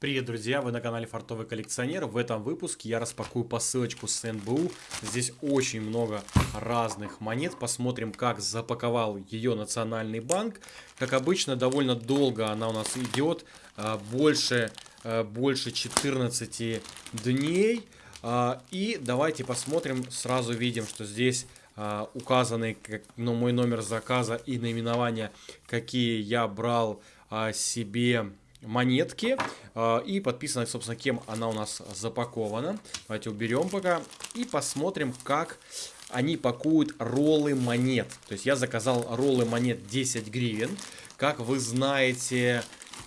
Привет, друзья! Вы на канале Фартовый коллекционер. В этом выпуске я распакую посылочку с НБУ. Здесь очень много разных монет. Посмотрим, как запаковал ее Национальный банк. Как обычно, довольно долго она у нас идет. А, больше, а, больше 14 дней. А, и давайте посмотрим. Сразу видим, что здесь указаны ну, мой номер заказа и наименование, какие я брал себе монетки. А, и подписано, собственно, кем она у нас запакована. Давайте уберем пока. И посмотрим, как они пакуют роллы монет. То есть я заказал роллы монет 10 гривен. Как вы знаете,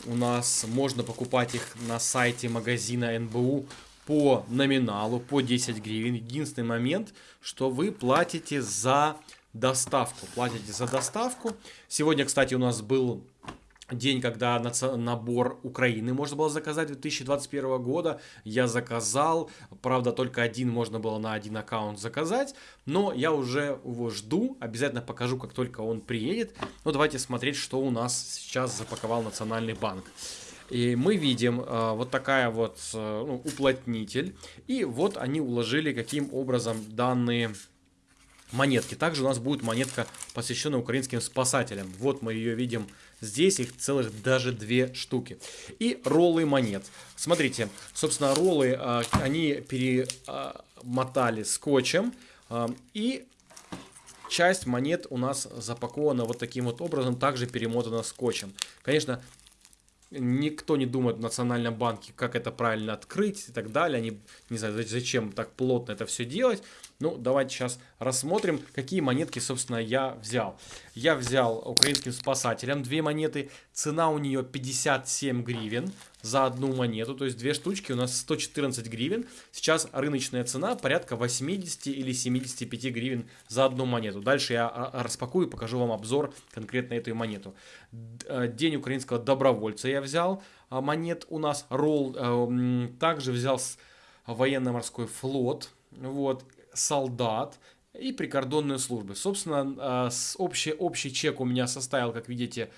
у нас можно покупать их на сайте магазина НБУ по номиналу, по 10 гривен. Единственный момент, что вы платите за доставку. Платите за доставку. Сегодня, кстати, у нас был день, когда набор Украины можно было заказать 2021 года. Я заказал, правда, только один можно было на один аккаунт заказать, но я уже его жду, обязательно покажу, как только он приедет. Ну, давайте смотреть, что у нас сейчас запаковал Национальный банк. И мы видим э, вот такая вот э, ну, уплотнитель. И вот они уложили каким образом данные монетки. Также у нас будет монетка, посвященная украинским спасателям. Вот мы ее видим здесь, их целых даже две штуки. И роллы монет. Смотрите, собственно, роллы, а, они перемотали скотчем. А, и часть монет у нас запакована вот таким вот образом, также перемотана скотчем. Конечно, никто не думает в Национальном банке, как это правильно открыть и так далее. Они не знаю, зачем так плотно это все делать. Ну, давайте сейчас рассмотрим, какие монетки, собственно, я взял. Я взял украинским спасателям две монеты. Цена у нее 57 гривен за одну монету. То есть две штучки у нас 114 гривен. Сейчас рыночная цена порядка 80 или 75 гривен за одну монету. Дальше я а, а, распакую и покажу вам обзор конкретно этой монету. Э, День украинского добровольца я взял. А, монет у нас ролл. Э, также взял военно-морской флот. Вот солдат и прикордонные службы. Собственно, общий, общий чек у меня составил, как видите,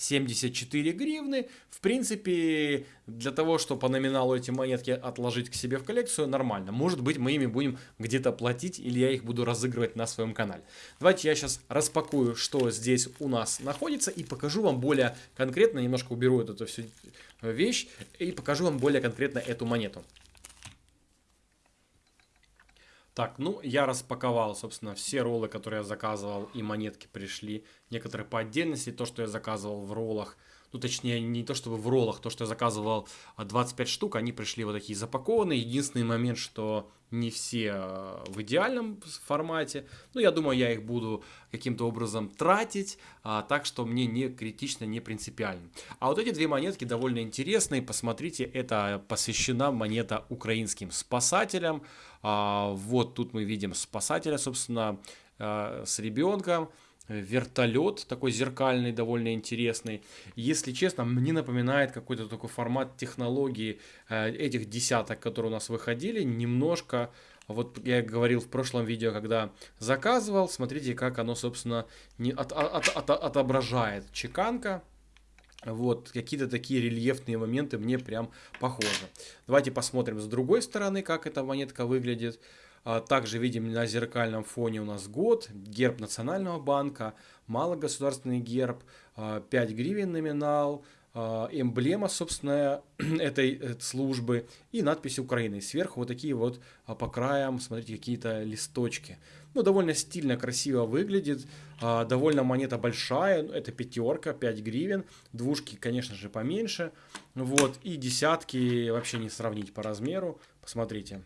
1074 гривны. В принципе, для того, чтобы по номиналу эти монетки отложить к себе в коллекцию, нормально. Может быть, мы ими будем где-то платить, или я их буду разыгрывать на своем канале. Давайте я сейчас распакую, что здесь у нас находится, и покажу вам более конкретно, немножко уберу эту всю вещь, и покажу вам более конкретно эту монету. Так, ну, я распаковал, собственно, все роллы, которые я заказывал, и монетки пришли. Некоторые по отдельности, то, что я заказывал в роллах, ну, точнее, не то чтобы в роллах, то, что я заказывал 25 а, штук, они пришли вот такие запакованные. Единственный момент, что не все а, в идеальном формате. Ну, я думаю, я их буду каким-то образом тратить, а, так что мне не критично, не принципиально. А вот эти две монетки довольно интересные. Посмотрите, это посвящена монета украинским спасателям. А, вот тут мы видим спасателя, собственно, а, с ребенком вертолет, такой зеркальный, довольно интересный. Если честно, мне напоминает какой-то такой формат технологии э, этих десяток, которые у нас выходили, немножко, вот я говорил в прошлом видео, когда заказывал, смотрите, как оно, собственно, не от, от, от, отображает чеканка, вот, какие-то такие рельефные моменты мне прям похожи. Давайте посмотрим с другой стороны, как эта монетка выглядит. А, также видим на зеркальном фоне у нас год, герб Национального банка, малогосударственный герб, 5 а, гривен номинал, а, эмблема, собственно, этой э, службы и надпись Украины. Сверху вот такие вот по краям, смотрите, какие-то листочки. Ну, довольно стильно, красиво выглядит. Довольно монета большая, ну, это пятерка, 5 гривен. Двушки, конечно же, поменьше. Вот, и десятки вообще не сравнить по размеру. Посмотрите.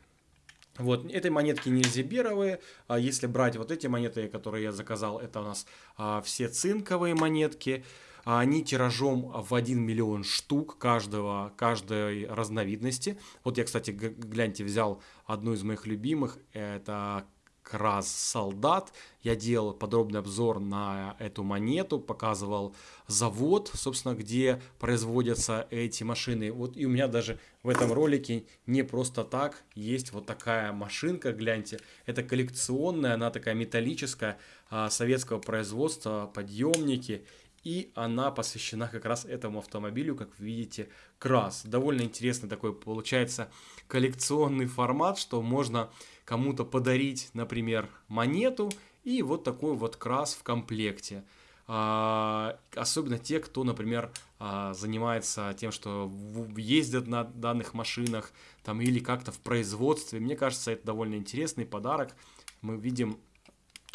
Вот, этой монетки не зиберовые, а если брать вот эти монеты, которые я заказал, это у нас а, все цинковые монетки, а они тиражом в 1 миллион штук каждого, каждой разновидности. Вот я, кстати, гляньте, взял одну из моих любимых, это раз солдат. Я делал подробный обзор на эту монету, показывал завод, собственно, где производятся эти машины. Вот и у меня даже в этом ролике не просто так есть вот такая машинка, гляньте. Это коллекционная, она такая металлическая, а, советского производства, подъемники. и она посвящена как раз этому автомобилю, как видите, крас. Довольно интересный такой получается коллекционный формат, что можно кому-то подарить, например, монету и вот такой вот крас в комплекте. А, особенно те, кто, например, а, занимается тем, что ездят на данных машинах там, или как-то в производстве. Мне кажется, это довольно интересный подарок. Мы видим,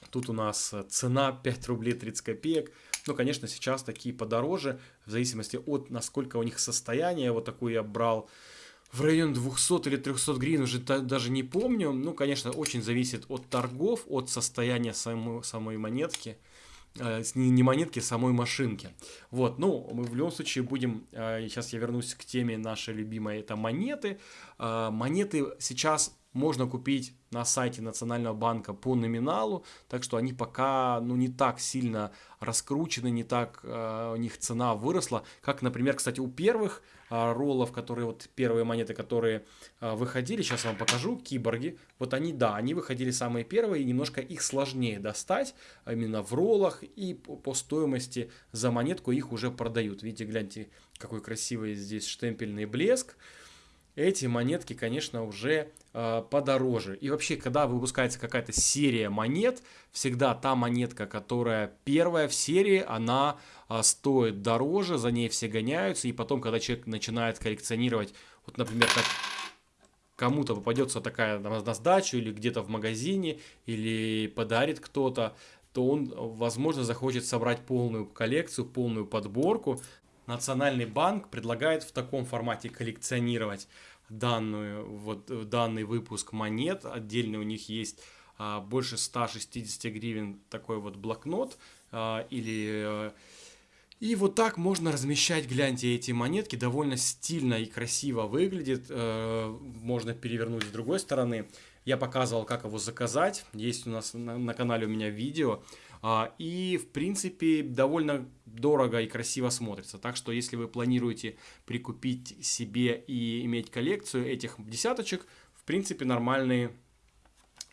тут у нас цена 5 рублей 30 копеек. Ну, конечно, сейчас такие подороже, в зависимости от насколько у них состояние. Вот такой я брал в районе 200 или 300 гривен, уже даже не помню. Ну, конечно, очень зависит от торгов, от состояния самой, самой монетки. Э, не монетки, а самой машинки. Вот, ну, мы в любом случае будем, э, сейчас я вернусь к теме нашей любимой, это монеты. Э, монеты сейчас можно купить на сайте Национального банка по номиналу, так что они пока ну, не так сильно раскручены, не так э, у них цена выросла, как, например, кстати, у первых роллов, которые вот первые монеты, которые э, выходили, сейчас вам покажу, киборги, вот они, да, они выходили самые первые, и немножко их сложнее достать, именно в роллах, и по стоимости за монетку их уже продают. Видите, гляньте, какой красивый здесь штемпельный блеск эти монетки, конечно, уже э, подороже. И вообще, когда выпускается какая-то серия монет, всегда та монетка, которая первая в серии, она э, стоит дороже, за ней все гоняются, и потом, когда человек начинает коллекционировать, вот, например, как кому-то попадется такая на, на сдачу или где-то в магазине, или подарит кто-то, то он, возможно, захочет собрать полную коллекцию, полную подборку. Национальный банк предлагает в таком формате коллекционировать данную, вот, данный выпуск монет. Отдельно у них есть а, больше 160 гривен такой вот блокнот а, или... А, и вот так можно размещать, гляньте, эти монетки, довольно стильно и красиво выглядит, э, можно перевернуть с другой стороны. Я показывал, как его заказать, есть у нас на, на канале у меня видео, а, и, в принципе, довольно дорого и красиво смотрится. Так что, если вы планируете прикупить себе и иметь коллекцию этих десяточек, в принципе, нормальные,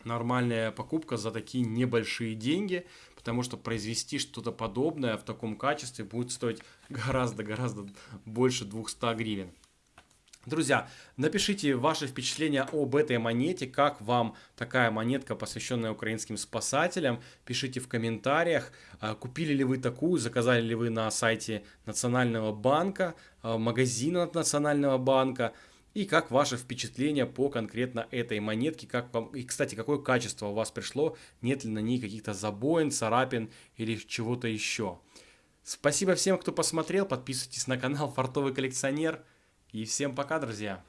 нормальная покупка за такие небольшие деньги, потому что произвести что-то подобное в таком качестве будет стоить гораздо-гораздо больше 200 гривен. Друзья, напишите ваши впечатления об этой монете, как вам такая монетка, посвященная украинским спасателям. Пишите в комментариях, а, купили ли вы такую, заказали ли вы на сайте Национального банка, а, магазина Национального банка. И как ваше впечатление по конкретно этой монетке, как вам, и, кстати, какое качество у вас пришло, нет ли на ней каких-то забоин, царапин или чего-то еще. Спасибо всем, кто посмотрел, подписывайтесь на канал Фартовый коллекционер. И всем пока, друзья!